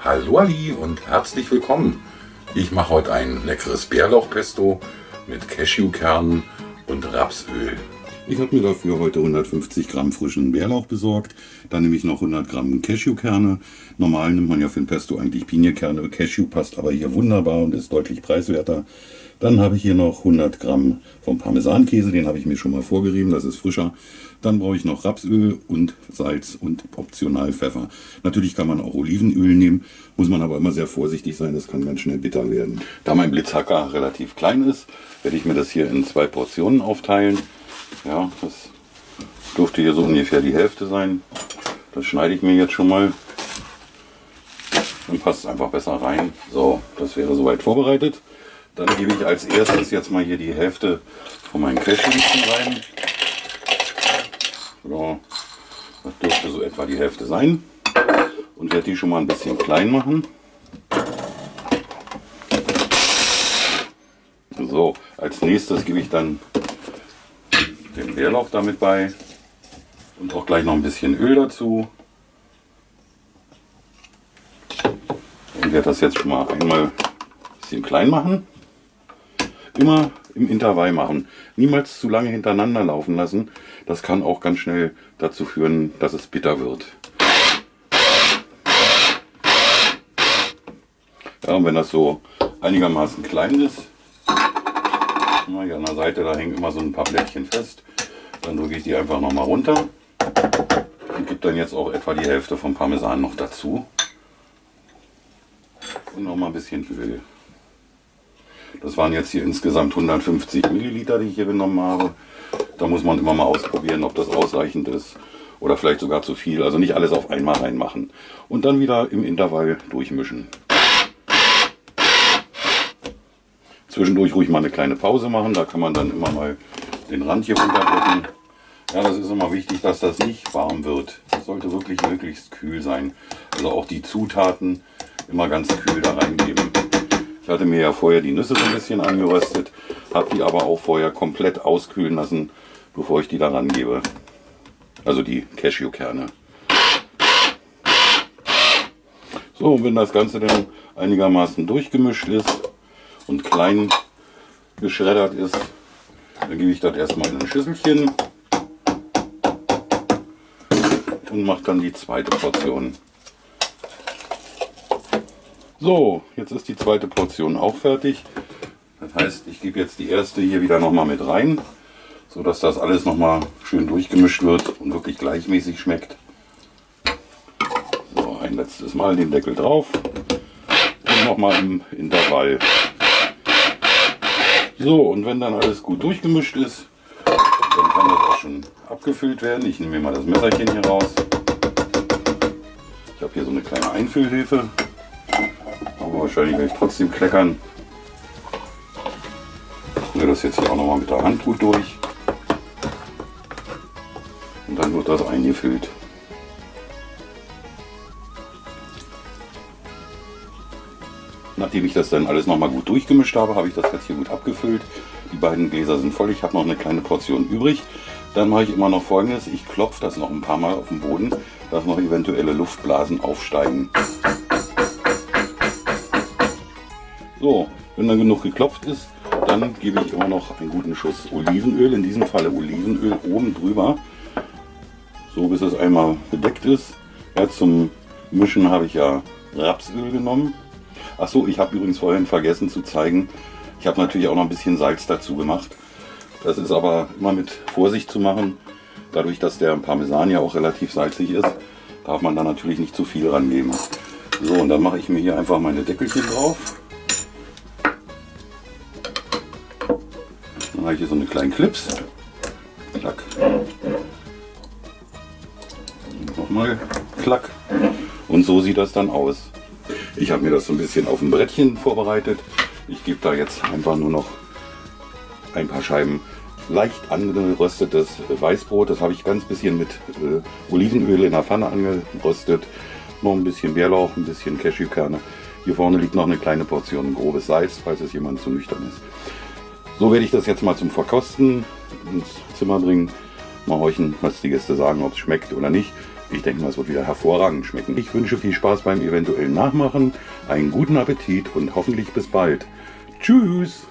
Hallo Ali und herzlich willkommen. Ich mache heute ein leckeres Bärlauchpesto mit Cashewkernen und Rapsöl. Ich habe mir dafür heute 150 Gramm frischen Bärlauch besorgt. Dann nehme ich noch 100 Gramm Cashewkerne. Normal nimmt man ja für ein Pesto eigentlich Piniekerne. Cashew passt aber hier wunderbar und ist deutlich preiswerter. Dann habe ich hier noch 100 Gramm vom Parmesankäse, den habe ich mir schon mal vorgerieben, das ist frischer. Dann brauche ich noch Rapsöl und Salz und optional Pfeffer. Natürlich kann man auch Olivenöl nehmen, muss man aber immer sehr vorsichtig sein, das kann ganz schnell bitter werden. Da mein Blitzhacker relativ klein ist, werde ich mir das hier in zwei Portionen aufteilen. Ja, das dürfte hier so ungefähr die Hälfte sein. Das schneide ich mir jetzt schon mal. Dann passt es einfach besser rein. So, das wäre soweit vorbereitet. Dann gebe ich als erstes jetzt mal hier die Hälfte von meinen Cashewnüssen rein. So, das dürfte so etwa die Hälfte sein. Und werde die schon mal ein bisschen klein machen. So, als nächstes gebe ich dann den Bärlauch damit bei und auch gleich noch ein bisschen Öl dazu. Und werde das jetzt schon mal einmal ein bisschen klein machen. Immer im Intervall machen. Niemals zu lange hintereinander laufen lassen. Das kann auch ganz schnell dazu führen, dass es bitter wird. Ja, und wenn das so einigermaßen klein ist, hier an der Seite, da hängen immer so ein paar Blättchen fest, dann drücke ich die einfach nochmal runter und gebe dann jetzt auch etwa die Hälfte vom Parmesan noch dazu. Und nochmal ein bisschen Öl. Das waren jetzt hier insgesamt 150 Milliliter, die ich hier genommen habe. Da muss man immer mal ausprobieren, ob das ausreichend ist oder vielleicht sogar zu viel. Also nicht alles auf einmal reinmachen. Und dann wieder im Intervall durchmischen. Zwischendurch ruhig mal eine kleine Pause machen. Da kann man dann immer mal den Rand hier runterdrücken. Ja, das ist immer wichtig, dass das nicht warm wird. Das sollte wirklich möglichst kühl sein. Also auch die Zutaten immer ganz kühl da reingeben. Ich hatte mir ja vorher die Nüsse so ein bisschen angeröstet, habe die aber auch vorher komplett auskühlen lassen, bevor ich die da rangebe. Also die Cashewkerne. So, und wenn das Ganze dann einigermaßen durchgemischt ist und klein geschreddert ist, dann gebe ich das erstmal in ein Schüsselchen und mache dann die zweite Portion. So, jetzt ist die zweite Portion auch fertig. Das heißt, ich gebe jetzt die erste hier wieder nochmal mit rein, so dass das alles nochmal schön durchgemischt wird und wirklich gleichmäßig schmeckt. So, ein letztes Mal den Deckel drauf und nochmal im Intervall. So, und wenn dann alles gut durchgemischt ist, dann kann das auch schon abgefüllt werden. Ich nehme mir mal das Messerchen hier raus. Ich habe hier so eine kleine Einfüllhilfe. Aber wahrscheinlich werde ich trotzdem kleckern. Ich das jetzt hier auch nochmal mit der Hand gut durch. Und dann wird das eingefüllt. Nachdem ich das dann alles nochmal gut durchgemischt habe, habe ich das jetzt hier gut abgefüllt. Die beiden Gläser sind voll. Ich habe noch eine kleine Portion übrig. Dann mache ich immer noch folgendes. Ich klopfe das noch ein paar Mal auf den Boden, dass noch eventuelle Luftblasen aufsteigen. So, wenn dann genug geklopft ist, dann gebe ich immer noch einen guten Schuss Olivenöl, in diesem Falle Olivenöl oben drüber, so bis es einmal bedeckt ist. Ja, zum Mischen habe ich ja Rapsöl genommen. Achso, ich habe übrigens vorhin vergessen zu zeigen, ich habe natürlich auch noch ein bisschen Salz dazu gemacht. Das ist aber immer mit Vorsicht zu machen. Dadurch, dass der Parmesan ja auch relativ salzig ist, darf man da natürlich nicht zu viel rangeben. So, und dann mache ich mir hier einfach meine Deckelchen drauf. Dann habe ich hier so eine kleinen Clips. Klack. Nochmal Klack. Und so sieht das dann aus. Ich habe mir das so ein bisschen auf dem Brettchen vorbereitet. Ich gebe da jetzt einfach nur noch ein paar Scheiben leicht angeröstetes Weißbrot. Das habe ich ganz bisschen mit äh, Olivenöl in der Pfanne angeröstet. Noch ein bisschen Bärlauch, ein bisschen Cashewkerne. Hier vorne liegt noch eine kleine Portion grobes Salz, falls es jemand zu nüchtern ist. So werde ich das jetzt mal zum Verkosten ins Zimmer bringen. Mal horchen, was die Gäste sagen, ob es schmeckt oder nicht. Ich denke mal, es wird wieder hervorragend schmecken. Ich wünsche viel Spaß beim eventuellen Nachmachen, einen guten Appetit und hoffentlich bis bald. Tschüss!